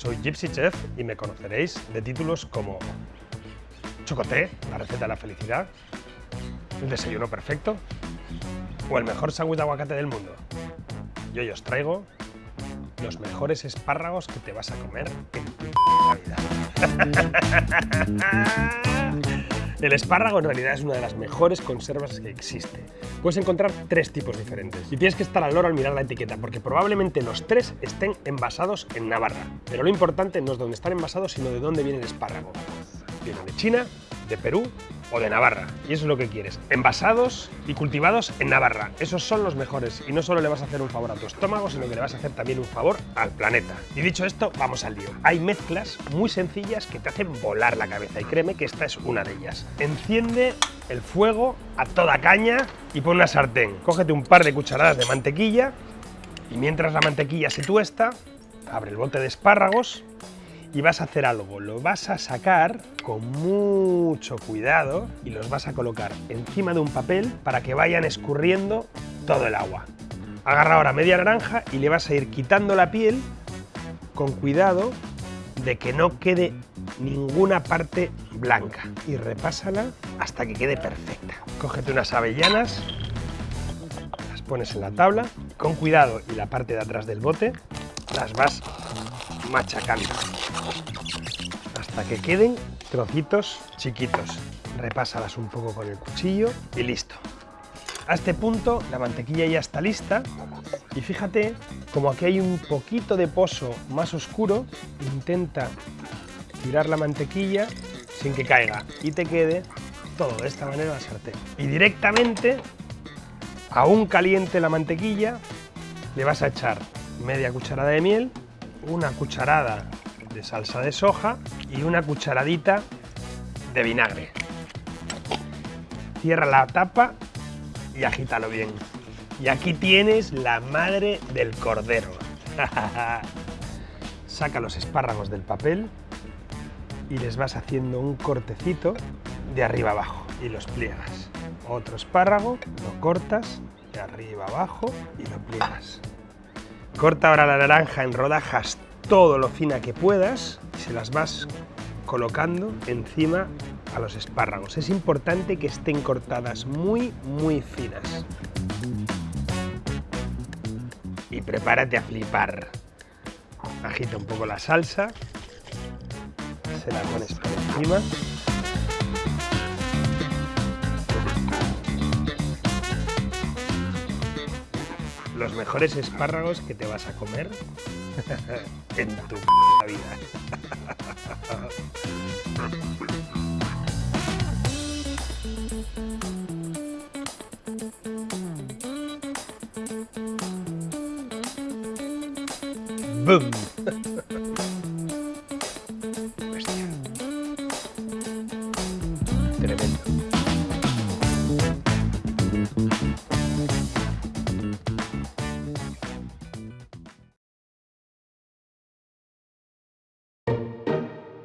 Soy Gypsy Chef y me conoceréis de títulos como Chocoté, la receta de la felicidad, el desayuno perfecto o el mejor sándwich de aguacate del mundo. Y hoy os traigo los mejores espárragos que te vas a comer en tu vida. El espárrago en realidad es una de las mejores conservas que existe. Puedes encontrar tres tipos diferentes y tienes que estar al loro al mirar la etiqueta porque probablemente los tres estén envasados en Navarra. Pero lo importante no es dónde están envasados sino de dónde viene el espárrago. Viene de China, de Perú o de Navarra. Y eso es lo que quieres. Envasados y cultivados en Navarra. Esos son los mejores. Y no solo le vas a hacer un favor a tu estómago, sino que le vas a hacer también un favor al planeta. Y dicho esto, vamos al lío. Hay mezclas muy sencillas que te hacen volar la cabeza. Y créeme que esta es una de ellas. Enciende el fuego a toda caña y pon una sartén. Cógete un par de cucharadas de mantequilla y mientras la mantequilla se tuesta, abre el bote de espárragos y vas a hacer algo. Lo vas a sacar con mucho cuidado y los vas a colocar encima de un papel para que vayan escurriendo todo el agua. Agarra ahora media naranja y le vas a ir quitando la piel con cuidado de que no quede ninguna parte blanca y repásala hasta que quede perfecta. Cógete unas avellanas, las pones en la tabla, con cuidado y la parte de atrás del bote las vas machacando hasta que queden trocitos chiquitos. Repásalas un poco con el cuchillo y listo. A este punto la mantequilla ya está lista y fíjate como aquí hay un poquito de pozo más oscuro, intenta tirar la mantequilla sin que caiga y te quede todo de esta manera la sartén. Y directamente, aún caliente la mantequilla, le vas a echar media cucharada de miel, una cucharada de salsa de soja y una cucharadita de vinagre. Cierra la tapa y agítalo bien. Y aquí tienes la madre del cordero. Saca los espárragos del papel y les vas haciendo un cortecito de arriba abajo y los pliegas. Otro espárrago, lo cortas de arriba abajo y lo pliegas. Corta ahora la naranja en rodajas todo lo fina que puedas y se las vas colocando encima a los espárragos. Es importante que estén cortadas muy, muy finas. Y prepárate a flipar. Agita un poco la salsa, se la pones por encima. los mejores espárragos que te vas a comer en tu vida. ¡Bum! Tremendo.